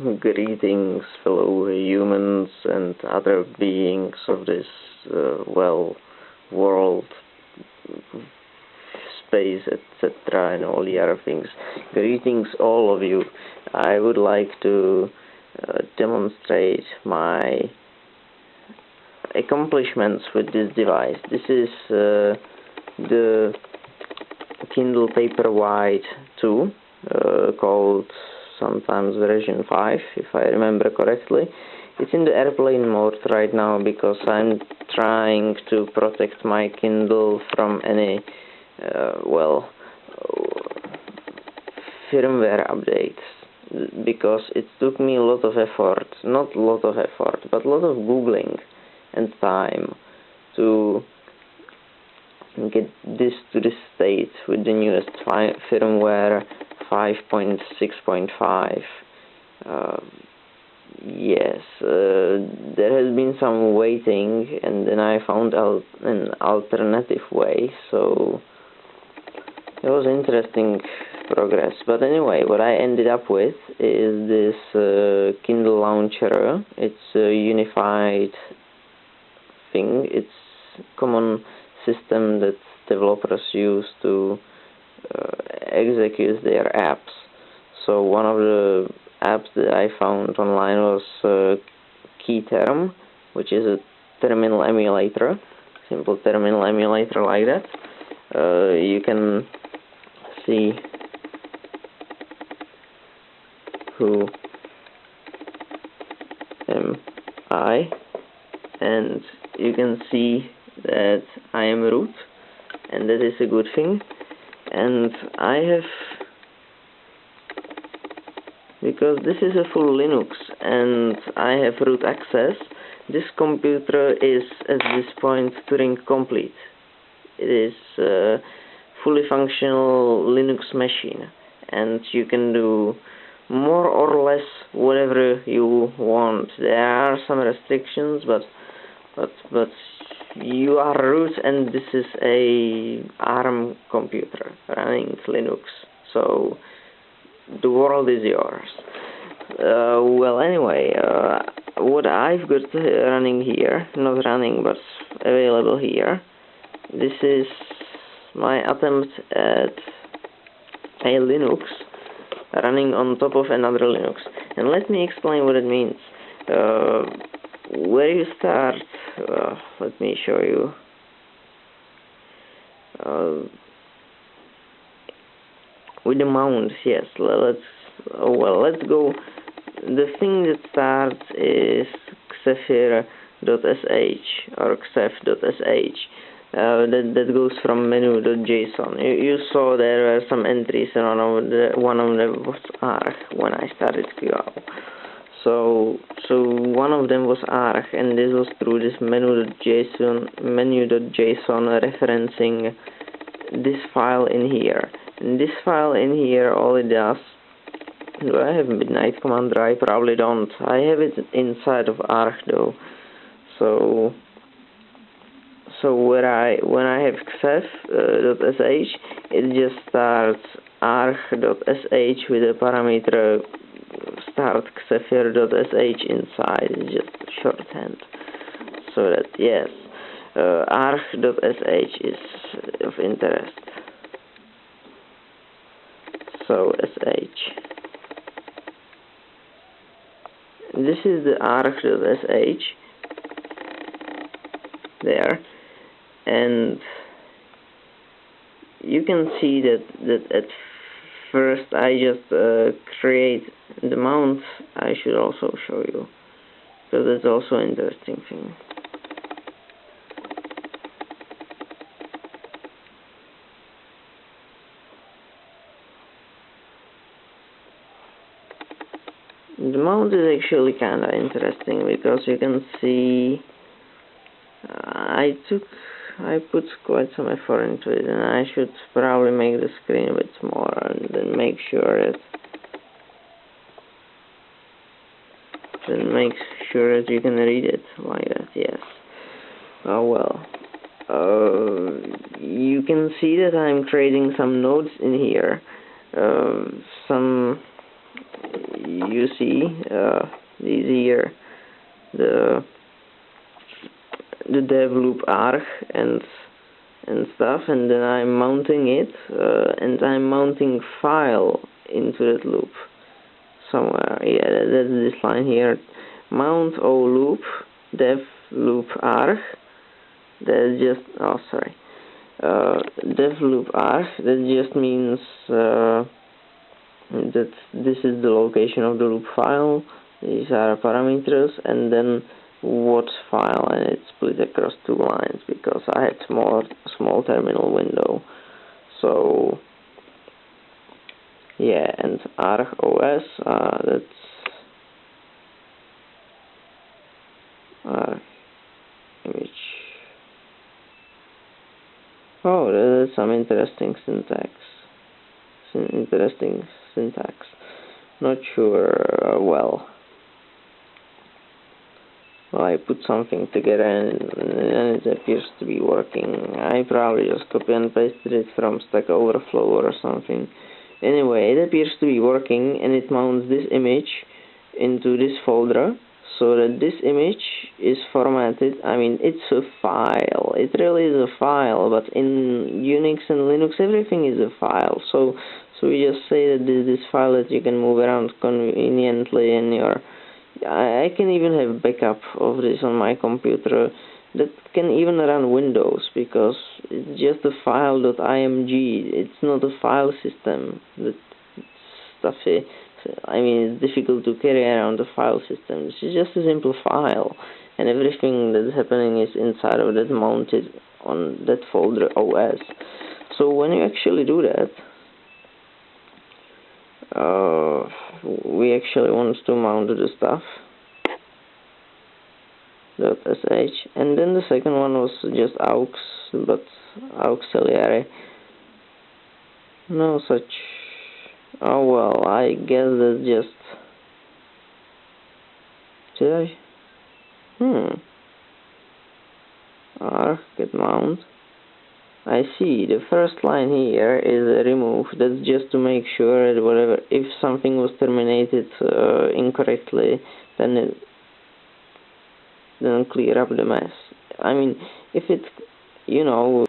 Greetings, fellow humans and other beings of this, uh, well, world, space, etc., and all the other things. Greetings, all of you. I would like to uh, demonstrate my accomplishments with this device. This is uh, the Kindle Paperwhite 2, uh, called sometimes version 5 if I remember correctly. It's in the airplane mode right now because I'm trying to protect my Kindle from any, uh, well, firmware updates because it took me a lot of effort, not a lot of effort, but a lot of googling and time to get this to the state with the newest firmware 5.6.5 uh, yes uh, there has been some waiting and then I found an alternative way so it was interesting progress. But anyway what I ended up with is this uh, Kindle launcher. It's a unified thing. It's common system that developers use to uh, execute their apps. So one of the apps that I found online was uh, kterm, which is a terminal emulator, simple terminal emulator like that. Uh, you can see who am I, and you can see that I am root, and that is a good thing and I have because this is a full Linux and I have root access this computer is at this point Turing complete. It is a fully functional Linux machine and you can do more or less whatever you want. There are some restrictions but but but you are root and this is a ARM computer running Linux. So the world is yours. Uh, well anyway uh, what I've got running here not running but available here this is my attempt at a Linux running on top of another Linux. And let me explain what it means. Uh, where you start? Uh, let me show you. Uh, with the mounts yes let's oh, well let's go. The thing that starts is xephyr.sh or xeph.sh uh, that, that goes from menu.json. You, you saw there were some entries and one of, the, one of them was arg when I started KUAL so so one of them was arg and this was through this menu.json menu.json referencing this file in here. And this file in here all it does do I have midnight commander I probably don't. I have it inside of arg though. So so when I when I have xeph.sh uh, it just starts arg.sh with a parameter start xephyr.sh inside is just shorthand. So that yes. Uh, arg.sh is of interest. So sh. This is the arg.sh there. And you can see that that at first I just uh, create the mount I should also show you because it's also an interesting thing the mount is actually kinda interesting because you can see uh, I took I put quite some effort into it and I should probably make the screen a bit smaller and then make sure that then make sure that you can read it like that, yes. Oh well. Uh, you can see that I'm creating some nodes in here. Uh, some you see uh, these here the the dev loop arg and and stuff. And then I'm mounting it uh, and I'm mounting file into that loop somewhere. Yeah that's this line here. Mount o loop dev loop arg that just oh sorry. Uh, dev loop arg that just means uh, that this is the location of the loop file. These are parameters. And then what file and it's split across two lines because I had small small terminal window. So yeah and argos uh, that's image. Oh that's some interesting syntax. Interesting syntax. Not sure uh, well I put something together and, and it appears to be working. I probably just copy and pasted it from Stack Overflow or something. Anyway, it appears to be working and it mounts this image into this folder so that this image is formatted. I mean, it's a file. It really is a file, but in Unix and Linux, everything is a file. So, so we just say that this, this file that you can move around conveniently in your I can even have backup of this on my computer that can even run Windows because it's just a file.img. It's not a file system. That stuffy. I mean, it's difficult to carry around a file system. Is just a simple file, and everything that's happening is inside of that mounted on that folder OS. So when you actually do that, uh, we actually want to mount the stuff .sh and then the second one was just aux but auxiliary no such. Oh well I guess that's just. Did I? Hmm. R get mount I see. The first line here is a remove that's just to make sure that whatever if something was terminated uh, incorrectly then it then clear up the mess. I mean if it you know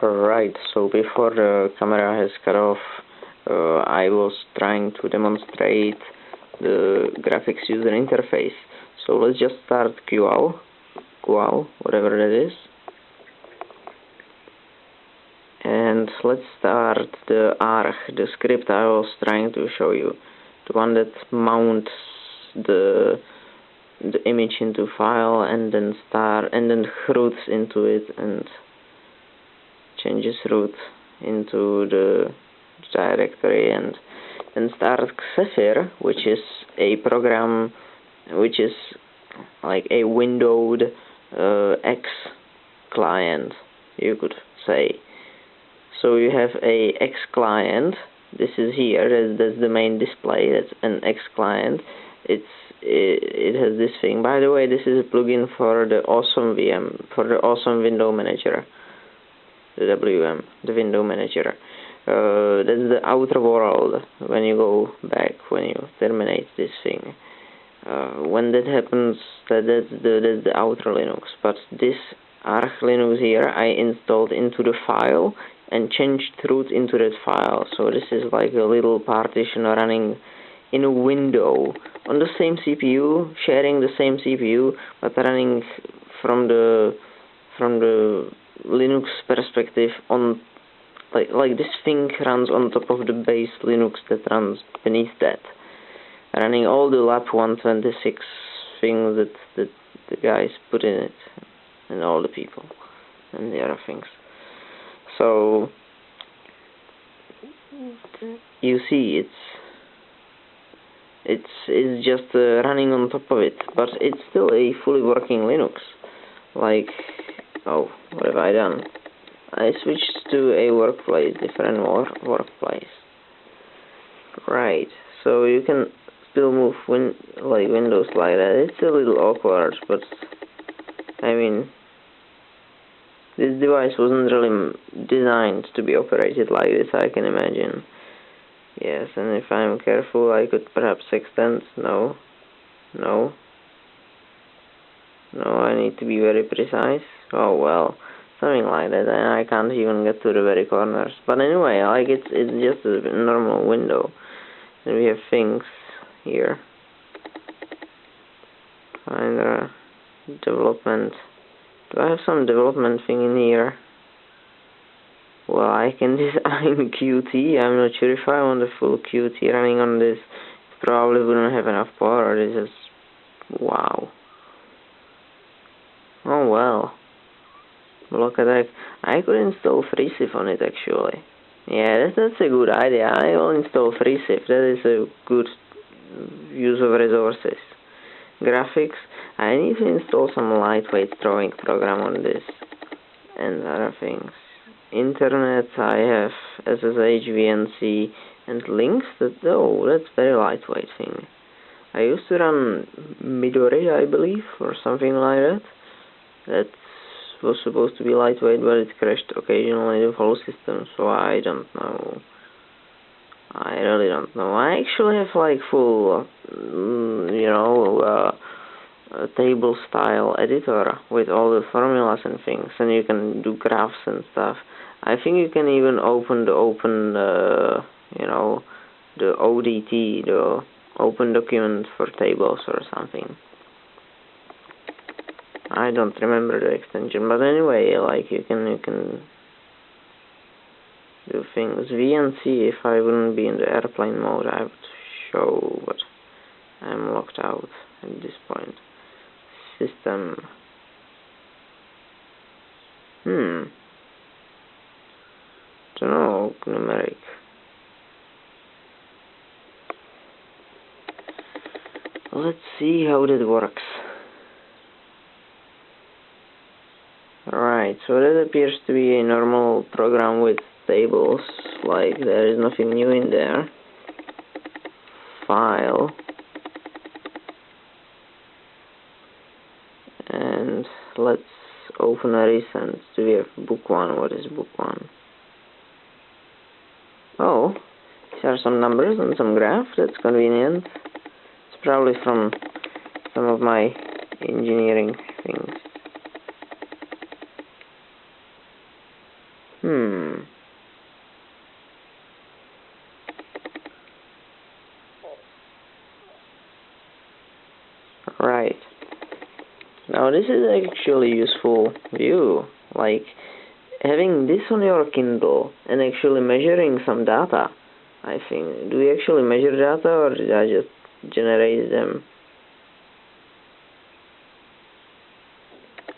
right. So before the camera has cut off uh, I was trying to demonstrate the graphics user interface. So let's just start KUAL KUAL whatever that is and let's start the arg, the script I was trying to show you, the one that mounts the the image into file and then start and then roots into it and changes root into the directory and then start Xephyr, which is a program which is like a windowed uh, X client, you could say so you have a X client this is here. That's, that's the main display. That's an X client it's it, it has this thing. By the way this is a plugin for the awesome VM for the awesome window manager. The WM the window manager. Uh, that's the outer world. When you go back when you terminate this thing. Uh, when that happens that, that's the that's the outer Linux. But this Arch Linux here I installed into the file and changed root into that file. So this is like a little partition running in a window on the same CPU sharing the same CPU but running from the from the Linux perspective on like like this thing runs on top of the base Linux that runs beneath that. Running all the lab 126 things that, that the guys put in it and all the people and the other things so you see it's it's it's just uh, running on top of it but it's still a fully working Linux. Like oh what have I done? I switched to a workplace different work workplace. Right so you can still move win like windows like that. It's a little awkward but I mean this device wasn't really designed to be operated like this, I can imagine. Yes, and if I'm careful, I could perhaps extend. No. No. No, I need to be very precise. Oh well, something like that, and I can't even get to the very corners. But anyway, like it's it's just a normal window, and we have things here. Find a development. Do I have some development thing in here? Well, I can design Qt. I'm not sure if I want the full Qt running on this. Probably wouldn't have enough power. This is wow. Oh well. Look at that. I could install Freeciv on it actually. Yeah, that's, that's a good idea. I will install Freeciv. That is a good use of resources. Graphics. I need to install some lightweight drawing program on this. And other things. Internet, I have SSH, VNC, and links. That, oh, that's very lightweight thing. I used to run Midori, I believe, or something like that that was supposed to be lightweight but it crashed occasionally the whole system so I don't know I really don't know. I actually have like full mm, you know uh, table style editor with all the formulas and things and you can do graphs and stuff. I think you can even open the open uh, you know the ODT the open document for tables or something. I don't remember the extension, but anyway, like you can you can do things. VNC, if I wouldn't be in the airplane mode, I would show, but I'm locked out at this point. System. Hmm. Don't know, Gnumeric. Let's see how that works. Right, so that appears to be a normal program with tables, like there is nothing new in there. File. And let's open a recent. Do we have book one? What is book one? Oh, these are some numbers and some graph. That's convenient. It's probably from some of my engineering things. Hmm. Right. Now this is actually useful view. Like having this on your Kindle and actually measuring some data. I think. Do we actually measure data or did I just generate them?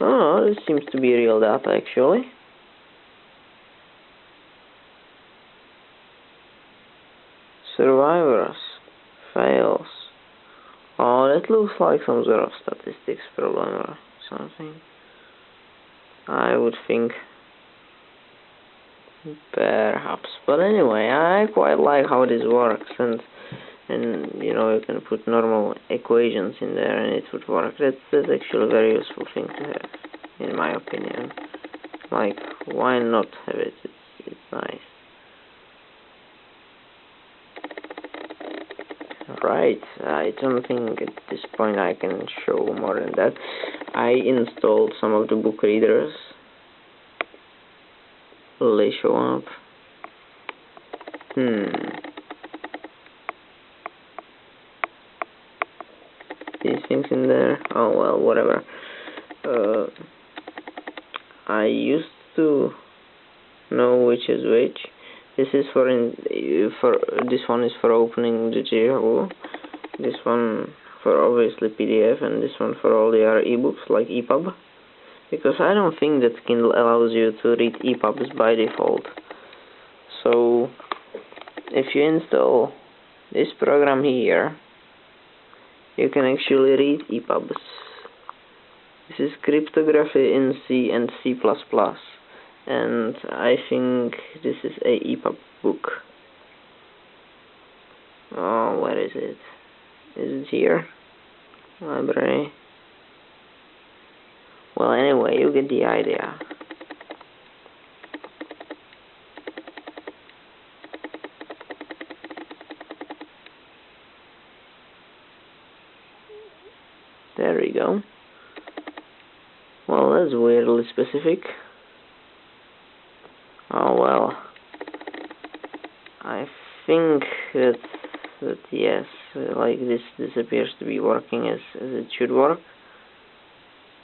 Oh, this seems to be real data actually. Survivors. Fails. Oh, that looks like some sort of statistics problem something. I would think perhaps. But anyway, I quite like how this works and and you know you can put normal equations in there and it would work. That's that's actually a very useful thing to have, in my opinion. Like why not have it? It's it's nice. Right, I don't think at this point I can show more than that. I installed some of the book readers. Will they show up? Hmm. These things in there? Oh well, whatever. Uh, I used to know which is which this is for in for this one is for opening the JAWS this one for obviously PDF and this one for all the other ebooks like EPUB because I don't think that Kindle allows you to read EPUBs by default so if you install this program here you can actually read EPUBs this is cryptography in C and C++ and I think this is a EPUB book. Oh, where is it? is here. Library. Well, anyway, you get the idea. There we go. Well, that's weirdly specific. This this appears to be working as as it should work.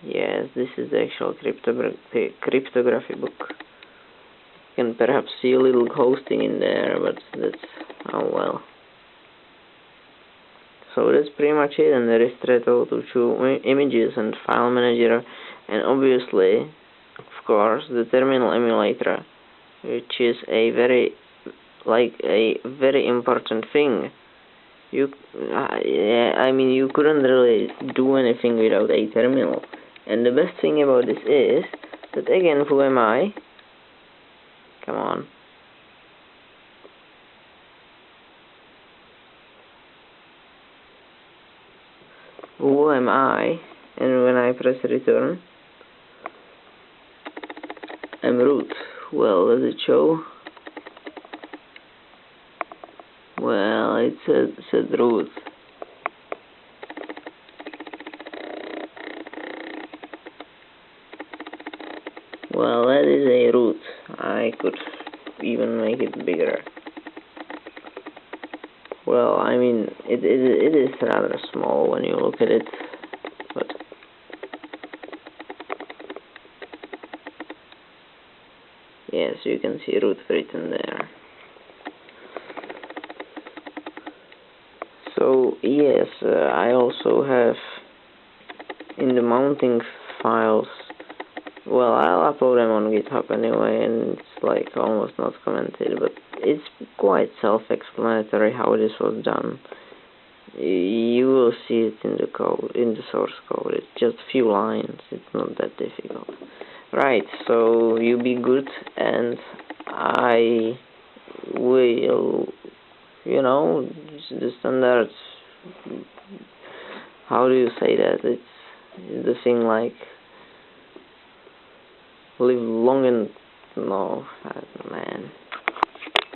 Yes, this is the actual cryptogra cryptography book. You can perhaps see a little hosting in there, but that's oh well. So that's pretty much it, and there is Treto to show images and file manager, and obviously, of course, the terminal emulator, which is a very, like a very important thing. You, I mean, you couldn't really do anything without a terminal. And the best thing about this is that again, who am I? Come on. who am I and when I press return I'm root well does it show well it said, said root well that is a root I could even make it bigger. Well, I mean, it, it, it is rather small when you look at it, but yes, you can see root written there. So, yes, uh, I also have mounting files, well, I'll upload them on GitHub anyway, and it's like almost not commented, but it's quite self-explanatory how this was done. You will see it in the code, in the source code. It's just a few lines. It's not that difficult. Right. So you be good, and I will, you know, the standards. How do you say that? It's the thing like live long and no, man.